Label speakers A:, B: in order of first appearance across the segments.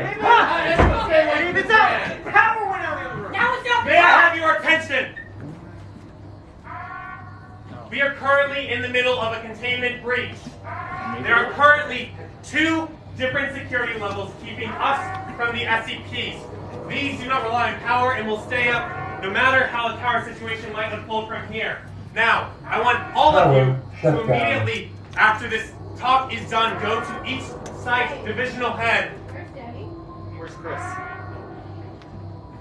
A: It's out! Power went out the other room!
B: Now it's not
C: May I have your attention? We are currently in the middle of a containment breach. There are currently two different security levels keeping us from the SCPs. These do not rely on power and will stay up no matter how the power situation might unfold from here. Now, I want all of you to immediately, after this talk is done, go to each site divisional head. Where's Chris?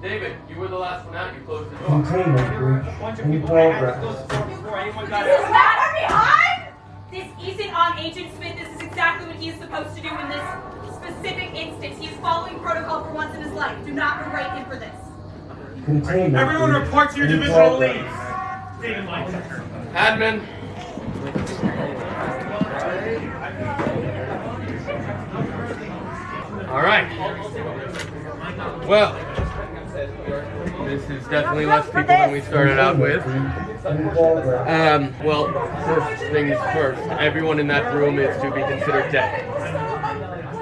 D: David, you were the last one out. You closed the door.
E: Containment breach in progress.
A: Before anyone got
B: This is
A: out.
B: not behind! This isn't on Agent Smith. This is exactly what he is supposed to do in this specific instance. He is following protocol for once in his life. Do not berate him for this.
E: Containment
C: Everyone
E: breach
C: report to your
E: in
C: divisional
E: progress.
C: leads. David Lightchecker.
D: Admin. All right. Well, this is definitely less people than we started out with. Um, well, first things first. Everyone in that room is to be considered dead.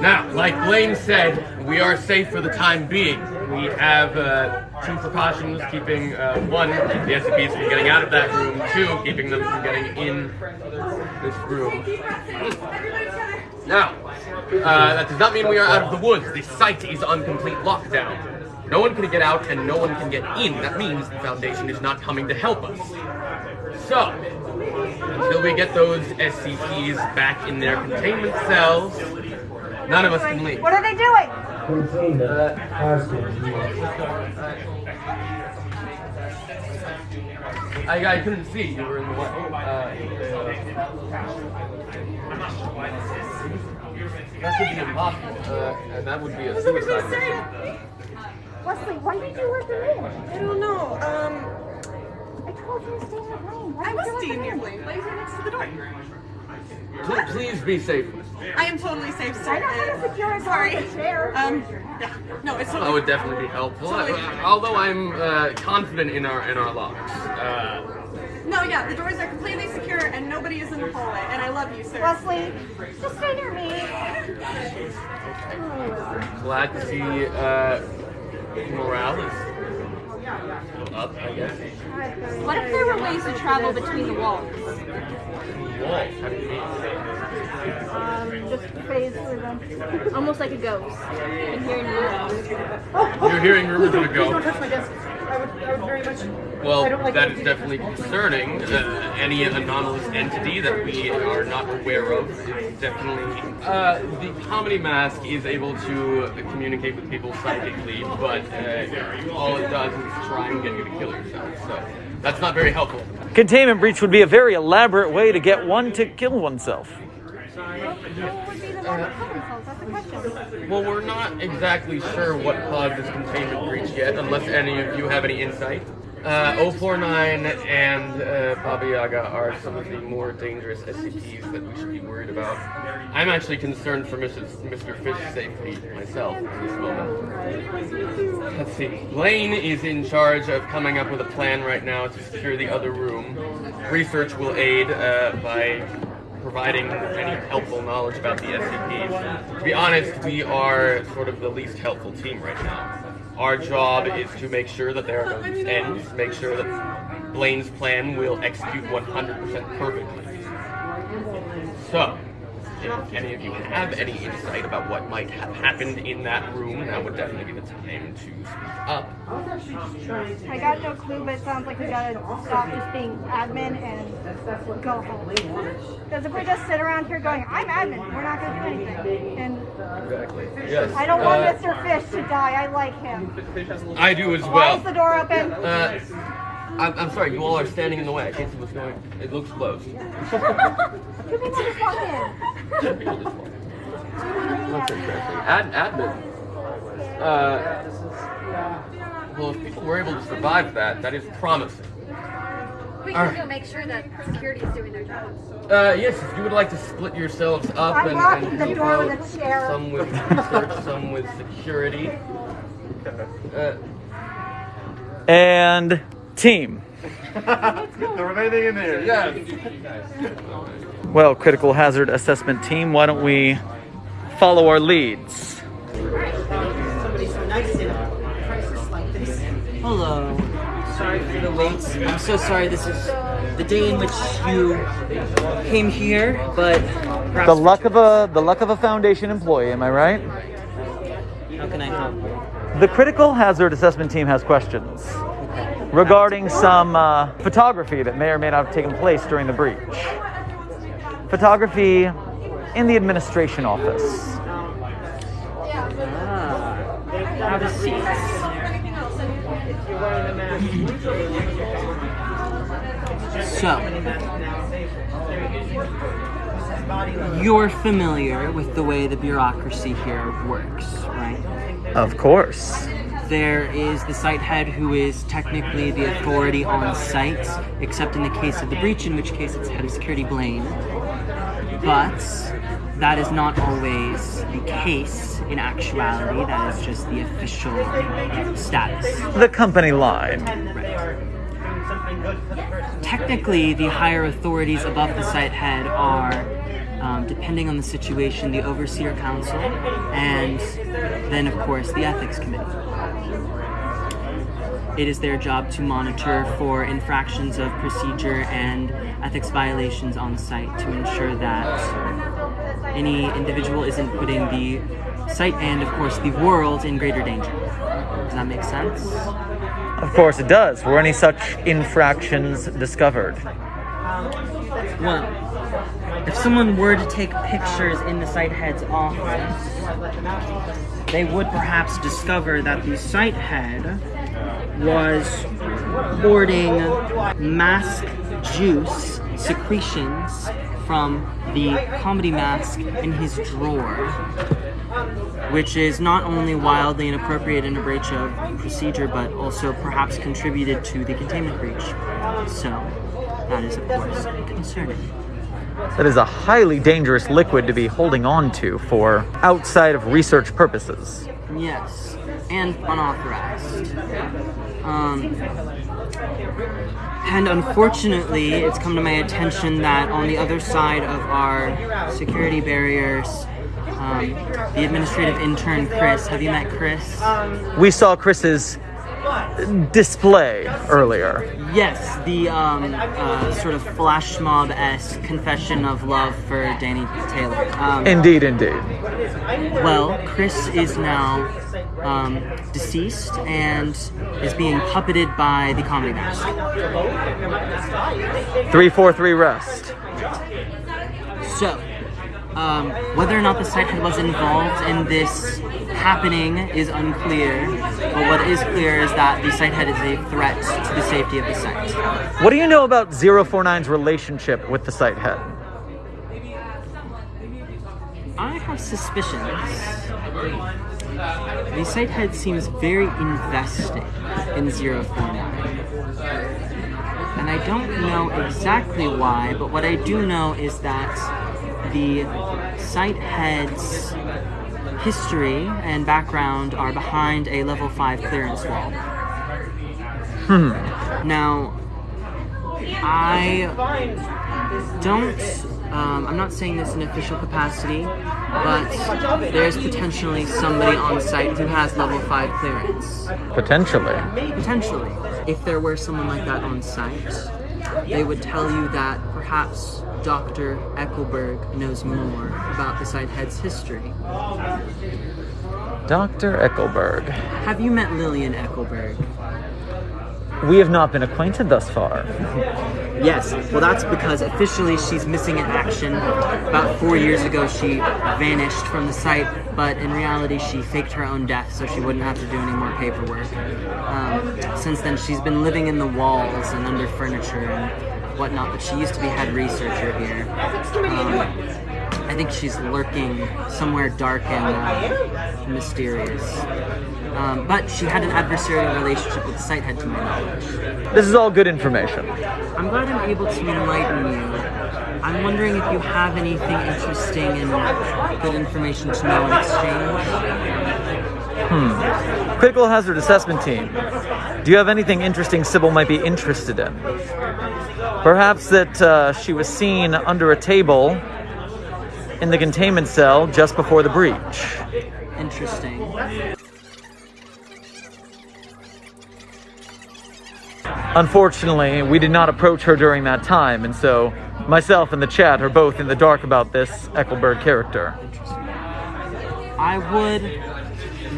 D: Now, like Blaine said, we are safe for the time being. We have uh, two precautions keeping uh, one, the SCPs from getting out of that room, two, keeping them from getting in this room. Now, uh, that does not mean we are out of the woods. The site is on complete lockdown. No one can get out and no one can get in. That means the Foundation is not coming to help us. So, until we get those SCPs back in their containment cells, none of us can leave.
F: What are they doing?
E: Containment has been used.
D: I, I couldn't see. You were in the way. Uh, that could be impossible. Uh, and that would be a suicide mission.
F: Wesley, why did you let them in?
G: I don't know. Um,
F: I told you to stay in the lane. Why
G: I was
F: you let
G: staying
F: them
G: near
F: in?
G: Blaine. Blaine's right next to the door.
D: Pl- Please be safe.
G: I am totally safe, sir.
F: I know how to secure a door
G: Sorry.
F: chair.
G: Um, yeah. No, it's
D: That would definitely be helpful. Uh, although I'm uh, confident in our in our locks. Uh,
G: No, yeah, the doors are completely secure and nobody is in the hallway. And I love you, sir.
F: Wesley, just stay near me.
D: glad to see uh, morale is up. I guess.
B: What if there were ways to travel between the walls?
D: Walls. How do you mean?
F: Um, just phase through them. Almost like a ghost.
B: And here in Europe.
D: You're hearing rumors of a
A: Don't
D: ghost.
A: Touch my desk. I would, I would very much.
D: Well,
A: I don't like
D: that
A: it.
D: is definitely concerning. Uh, any anomalous entity that we are not aware of is definitely. Uh, the comedy mask is able to communicate with people psychically, but uh, all it does is try and get you to kill yourself. So that's not very helpful.
H: Containment breach would be a very elaborate way to get one to kill oneself.
D: Well, we're not exactly sure what caused this containment breach yet, unless any of you have any insight. Uh, 049 and uh, Baba Yaga are some of the more dangerous SCPs that we should be worried about. I'm actually concerned for Mrs. Mr. Fish's safety myself at this moment. Let's see. Lane is in charge of coming up with a plan right now to secure the other room. Research will aid uh, by providing any helpful knowledge about the SCPs. To be honest, we are sort of the least helpful team right now. Our job is to make sure that there are no ends, make sure that Blaine's plan will execute 100% perfectly. So, if any of you have any insight about what might have happened in that room, that would definitely be the time to speak up.
F: I got no clue, but it sounds like we gotta stop just being admin and go home. Because if we just sit around here going, I'm admin, we're not gonna do anything. And
D: Exactly. Yes.
F: I don't want
D: uh,
F: Mr. Fish to die. I like him.
D: I do as
F: Why
D: well.
F: is the door open?
D: Uh, I'm, I'm sorry, you all are standing in the way. I can't see what's going. on. It looks closed.
F: Two people just walked in.
D: People just walk. That's interesting. Ad, admin. Uh, well, if people were able to survive that, that is promising.
I: We can
D: right.
I: go make sure that security is doing their job.
D: Uh, yes, if you would like to split yourselves up
F: I'm
D: and,
F: locking
D: and
F: the door
D: out
F: with a chair.
D: some with research, some with security. Uh,
H: And team.
A: the remaining in yes.
H: Well, critical hazard assessment team, why don't we follow our leads?
J: Hello. Sorry for the wait. I'm so sorry. This is the day in which you came here, but
H: the luck of a the luck of a foundation employee. Am I right?
J: How can I help?
H: The critical hazard assessment team has questions regarding some uh, photography that may or may not have taken place during the breach. Photography in the administration office.
J: Ah, have a seat. So, you're familiar with the way the bureaucracy here works, right?
H: Of course.
J: There is the site head who is technically the authority on site, except in the case of the breach, in which case it's head of security Blaine. But that is not always the case in actuality, that is just the official status.
H: The company line.
J: Technically, the higher authorities above the site head are, um, depending on the situation, the overseer council, and then, of course, the ethics committee. It is their job to monitor for infractions of procedure and ethics violations on site to ensure that any individual isn't putting the site and, of course, the world in greater danger. Does that make sense?
H: Of course it does. Were any such infractions discovered?
J: Well, if someone were to take pictures in the site head's office, they would perhaps discover that the site head was hoarding mask juice secretions from the comedy mask in his drawer, which is not only wildly inappropriate and a breach of procedure, but also perhaps contributed to the containment breach. So, that is, of course, concerning.
H: That is a highly dangerous liquid to be holding on to for outside of research purposes.
J: Yes, and unauthorized. Um, and unfortunately, it's come to my attention that on the other side of our security barriers, um, the administrative intern Chris. Have you met Chris?
H: We saw Chris's display earlier.
J: Yes, the um, uh, sort of flash mob esque confession of love for Danny Taylor. Um,
H: Indeed, indeed.
J: Well, Chris is now um, deceased and is being puppeted by the comedy mask.
H: 343 rest.
J: So, um, whether or not the site head was involved in this happening is unclear, but what is clear is that the site head is a threat to the safety of the site.
H: What do you know about 049's relationship with the site head?
J: I have suspicions. The site head seems very invested in 049. And I don't know exactly why, but what I do know is that the site head's history and background are behind a level 5 clearance wall.
H: Hmm.
J: Now, I don't. Um, I'm not saying this in official capacity, but there's potentially somebody on site who has level 5 clearance.
H: Potentially.
J: Potentially. If there were someone like that on site, they would tell you that perhaps Dr. Eckelberg knows more about the site head's history.
H: Dr. Eckelberg.
J: Have you met Lillian Eckelberg?
H: We have not been acquainted thus far.
J: Yes, well, that's because officially she's missing in action. About four years ago, she vanished from the site, but in reality, she faked her own death so she wouldn't have to do any more paperwork. Um, since then, she's been living in the walls and under furniture and whatnot, but she used to be head researcher here. Um, I think she's lurking somewhere dark and uh, mysterious. Um, but she had an adversarial relationship with the site head, to my knowledge.
H: This is all good information.
J: I'm glad I'm able to enlighten you. I'm wondering if you have anything interesting and good information to know in exchange.
H: Hmm. Critical hazard assessment team. Do you have anything interesting Sybil might be interested in? Perhaps that uh, she was seen under a table in the containment cell just before the breach.
J: Interesting.
H: Unfortunately, we did not approach her during that time, and so myself and the chat are both in the dark about this Eckelberg character.
J: I would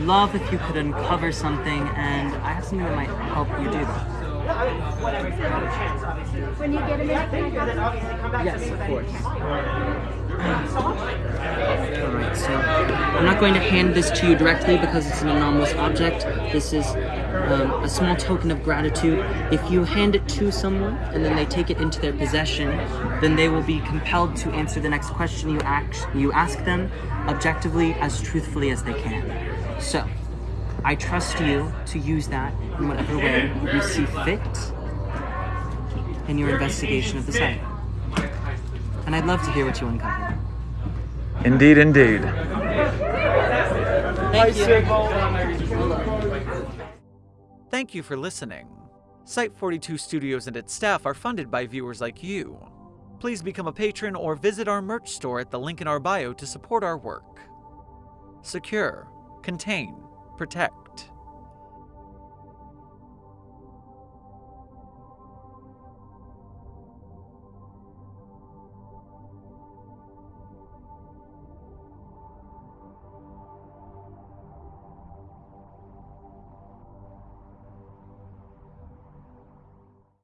J: love if you could uncover something, and I have something that might help you do that.
F: When you get a minute, can I grab it?
J: Yes, of course. Alright, so I'm not going to hand this to you directly because it's an anomalous object. This is um, a small token of gratitude. If you hand it to someone and then they take it into their possession, then they will be compelled to answer the next question you ask, you ask them objectively as truthfully as they can. So, I trust you to use that in whatever way you see fit in your investigation of the site. And I'd love to hear what you uncover.
H: Indeed, indeed.
J: Thank you.
H: Thank you for listening. Site 42 Studios and its staff are funded by viewers like you. Please become a patron or visit our merch store at the link in our bio to support our work. Secure, contain, protect.